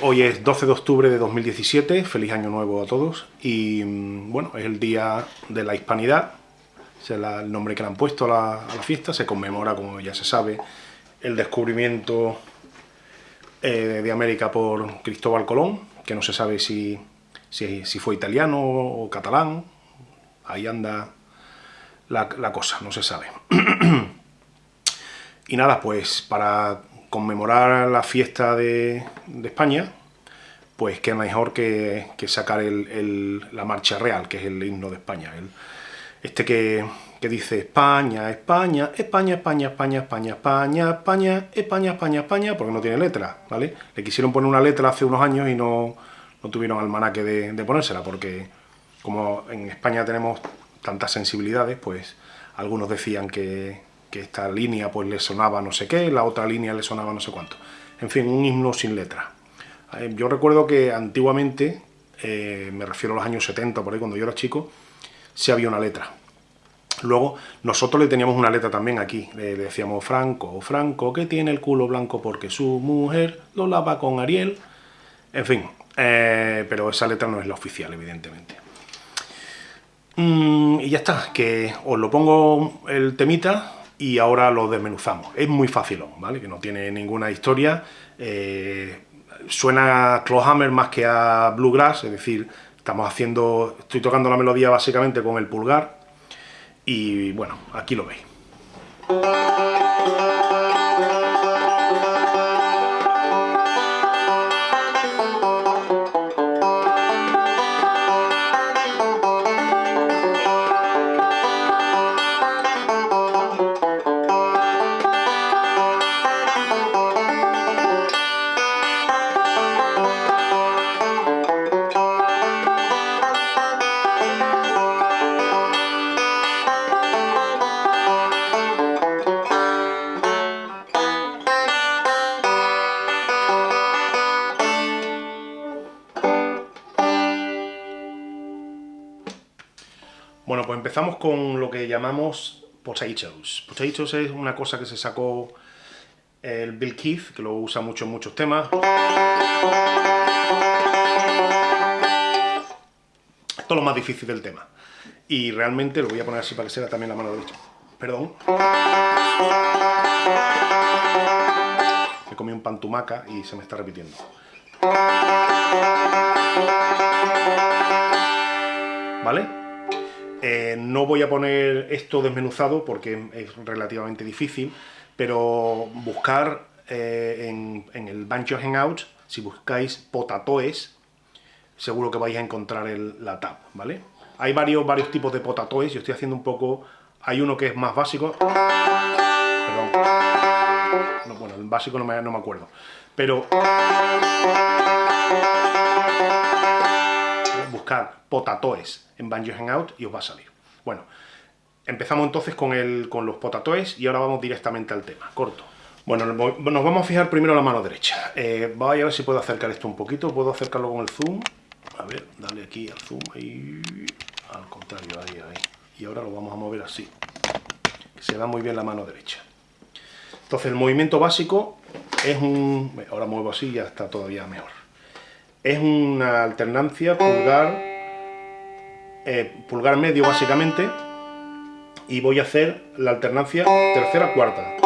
Hoy es 12 de octubre de 2017, feliz año nuevo a todos. Y mm, bueno, es el día de la hispanidad, es el nombre que le han puesto a la, fiesta, se conmemora, como ya se sabe, el descubrimiento eh, de América por Cristóbal Colón, que no se sabe si, si, fue italiano o catalán, ahí anda la cosa, no se sabe. y nada, pues para conmemorar la fiesta de, España, pues qué mejor que, sacar la marcha real, que es el himno de España. este que, dice España, España, España, España, España, España, España, España, España, España, España, porque no tiene letra, ¿vale? Le quisieron poner una letra hace unos años y no, no tuvieron almanaque de, de ponérsela, porque como en España tenemos tantas sensibilidades, pues algunos decían que, que esta línea pues le sonaba no sé qué, la otra línea le sonaba no sé cuánto. En fin, un himno sin letra. Eh, yo recuerdo que antiguamente, eh, me refiero a los años 70, por ahí cuando yo era chico, sí había una letra. Luego, nosotros le teníamos una letra también aquí, le decíamos Franco, Franco, que tiene el culo blanco porque su mujer lo lava con Ariel. En fin, eh, pero esa letra no es la oficial, evidentemente. Mm, y ya está, que os lo pongo el temita, y ahora lo desmenuzamos. Es muy fácil, ¿vale? Que no tiene ninguna historia. Eh, suena a Clawhammer más que a Bluegrass, es decir, estamos haciendo, estoy tocando la melodía básicamente con el pulgar y bueno, aquí lo veis. Bueno, pues empezamos con lo que llamamos potatoes. Potatoes es una cosa que se sacó el Bill Keith, que lo usa mucho en muchos temas. Esto es lo más difícil del tema. Y realmente lo voy a poner así para que sea también la mano derecha. Perdón. Me comí un pantumaca y se me está repitiendo. Voy a poner esto desmenuzado porque es relativamente difícil, pero buscar eh, en, el Banjo Hangout, si buscáis potatoes, seguro que vais a encontrar la tab, ¿vale? Hay varios, varios tipos de potatoes, yo estoy haciendo un poco... Hay uno que es más básico... Perdón. bueno, el básico no me, no me acuerdo. Pero... Buscar potatoes en Banjo Hangout y os va a salir. Bueno, empezamos entonces con, el, con los potatoes y ahora vamos directamente al tema, corto. Bueno, nos vamos a fijar primero la mano derecha. Eh, voy a ver si puedo acercar esto un poquito, puedo acercarlo con el zoom. A ver, dale aquí al zoom, ahí, al contrario, ahí, ahí. Y ahora lo vamos a mover así, se da muy bien la mano derecha. Entonces el movimiento básico es un... Ahora muevo así y ya está todavía mejor. Es una alternancia pulgar eh, pulgar medio básicamente, y voy a hacer la alternancia tercera-cuarta.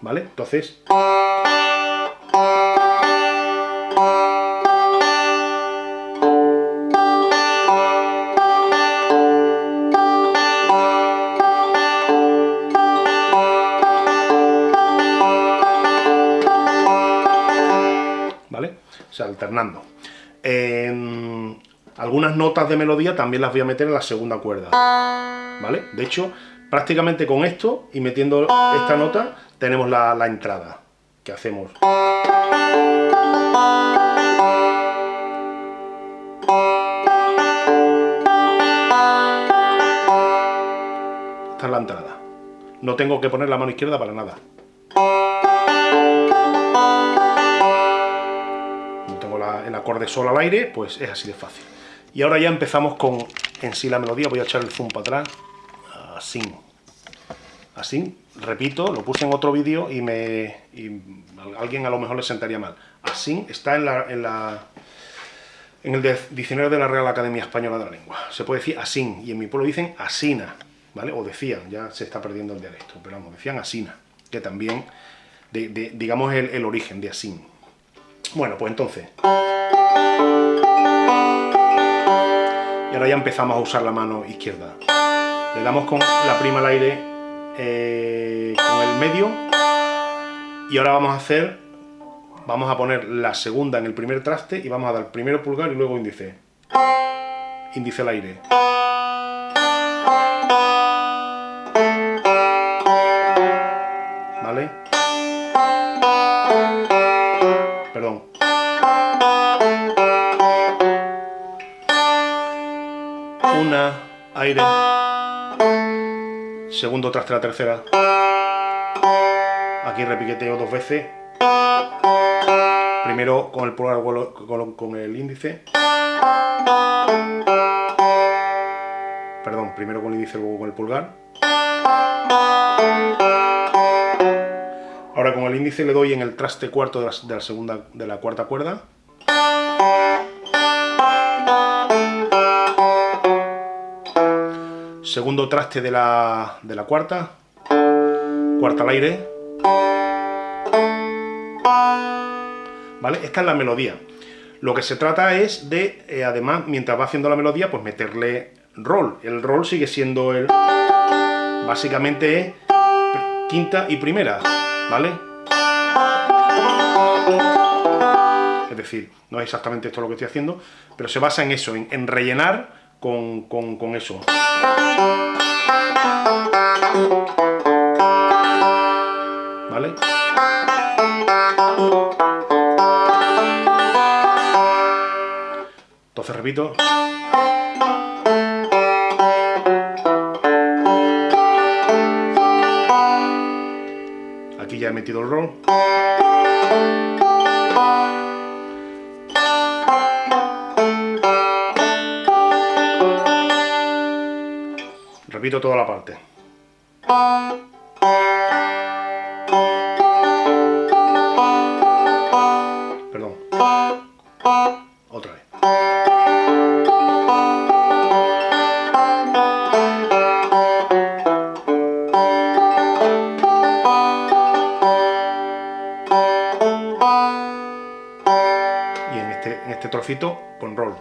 ¿Vale? Entonces... o sea, alternando. algunas notas de melodía también las voy a meter en la segunda cuerda, ¿vale? De hecho, prácticamente con esto y metiendo esta nota tenemos la entrada que hacemos. Esta es la entrada. No tengo que poner la mano izquierda para nada. El acorde sol al aire, pues es así de fácil. Y ahora ya empezamos con en sí la melodía, voy a echar el zoom para atrás, así, así, repito, lo puse en otro vídeo y me alguien a lo mejor le sentaría mal, así está en la, en el diccionario de la Real Academia Española de la Lengua, se puede decir así, y en mi pueblo dicen asina, ¿vale? O decían, ya se está perdiendo el dialecto, pero vamos, decían asina, que también, digamos, el, origen de así. Bueno, pues entonces... Y ahora ya empezamos a usar la mano izquierda. Le damos con la prima al aire eh, con el medio. Y ahora vamos a hacer, vamos a poner la segunda en el primer traste y vamos a dar primero pulgar y luego índice. Índice al aire. Aire, segundo traste la tercera, aquí repiqueteo dos veces, primero con el pulgar con el índice, perdón, primero con el índice luego con el pulgar, ahora con el índice le doy en el traste cuarto segunda, de la cuarta cuerda, segundo traste de la, de la cuarta, cuarta al aire, ¿vale? Esta es la melodía. Lo que se trata es de, eh, además, mientras va haciendo la melodía, pues meterle roll. El roll sigue siendo el... Básicamente es quinta y primera, ¿vale? Es decir, no es exactamente esto lo que estoy haciendo, pero se basa en eso, en rellenar con, con, con eso. ¿Vale? Entonces repito. Aquí ya he metido el roll. Repito toda la parte. Perdón. Otra vez. Y en este, en este trocito, con roll.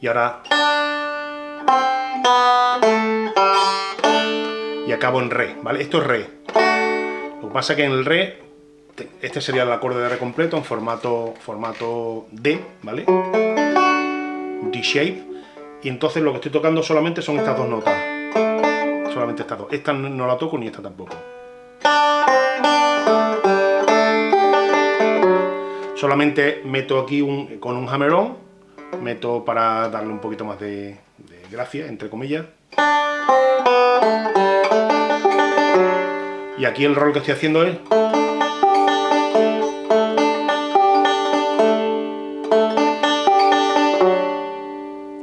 Y ahora re, ¿vale? Esto es re. Lo que pasa es que en el re, este sería el acorde de re completo en formato, formato D, ¿vale? D-shape. Y entonces lo que estoy tocando solamente son estas dos notas. Solamente estas dos. Esta no la toco ni esta tampoco. Solamente meto aquí un, con un hammer-on, meto para darle un poquito más de gracia, entre comillas. Y aquí el rol que estoy haciendo es...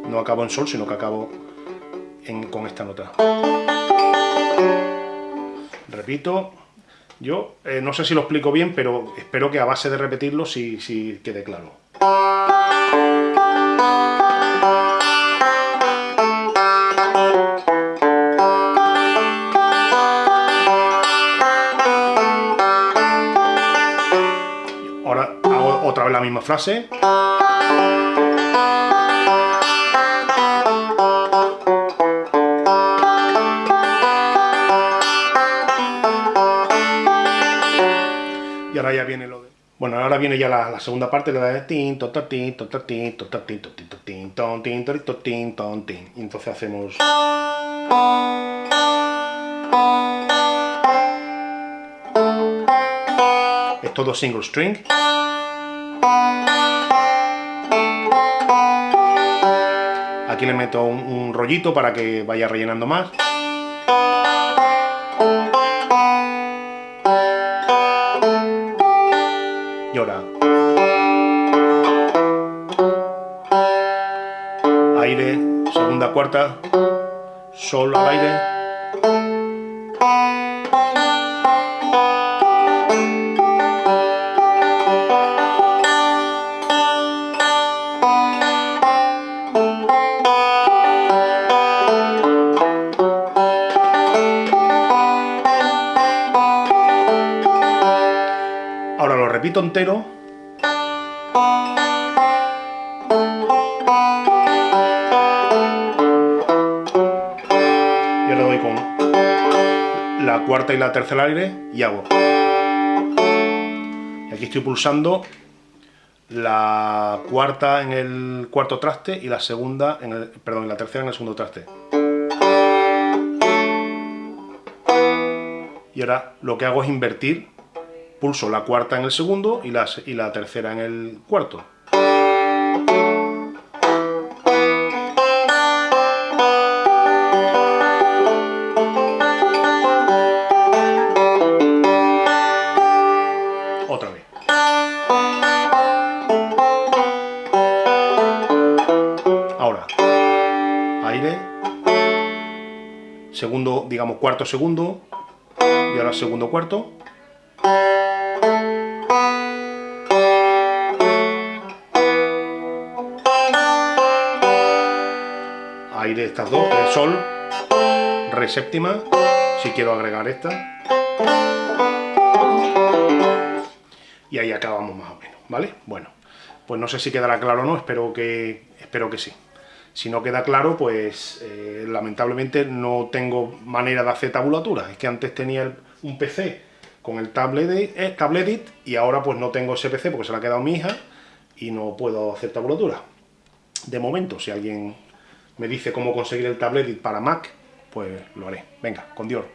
No acabo en sol, sino que acabo con esta nota. Repito, yo eh, no sé si lo explico bien, pero espero que a base de repetirlo sí quede claro. misma frase. Y ahora ya viene lo de... Bueno, ahora viene ya la, segunda parte, la de tin, tin, tin, ton, tin, tin, ton, tin. Y entonces hacemos... Es todo single string. Aquí le meto un, rollito para que vaya rellenando más. Y ahora. Aire. cuarta, sol al aire, Repito entero. Y ahora doy con la cuarta y la tercera aire y hago. Y aquí estoy pulsando la cuarta en el cuarto traste y la segunda en el, perdón, la tercera en el segundo traste. Y ahora lo que hago es invertir pulso la cuarta en el segundo y la, y la tercera en el cuarto. Otra vez. Ahora, aire, segundo, digamos cuarto segundo, y ahora segundo cuarto, aire estas dos, el sol, re séptima, si quiero agregar esta. Y ahí acabamos más o menos, ¿vale? Bueno, pues no sé si quedará claro o no, espero que, espero que sí. Si no queda claro, pues eh, lamentablemente no tengo manera de hacer tabulatura. Es que antes tenía un PC con el tablet, eh, tabletit y ahora pues no tengo ese PC porque se lo ha quedado mi hija y no puedo hacer tabulatura. De momento, si alguien me dice cómo conseguir el tablet para Mac, pues lo haré. Venga, con Dios.